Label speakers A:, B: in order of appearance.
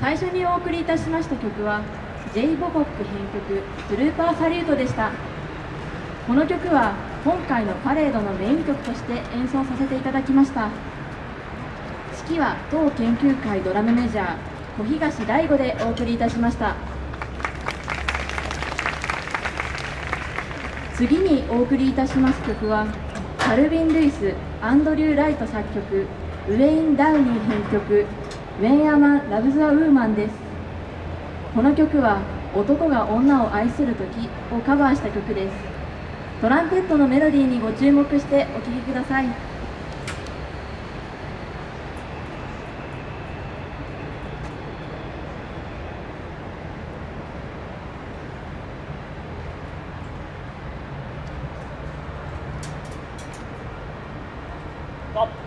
A: 最初にお送りいたしました曲は J. ボコック編曲「スルーパーサリュート」でした。この曲は今回のパレードのメイン曲として演奏させていただきました。指揮は当研究会ドラムメジャー小東大吾でお送りいたしました。次にお送りいたします曲はカルビン・ルイスアンドリュー・ライト作曲ウェイン・ダウニー編曲「ウェンヤマ・ラブ・ザ・ウーマンです。この曲は男が女を愛する時をカバーした曲です。トランペットのメロディーにご注目してお聴きください。ストップ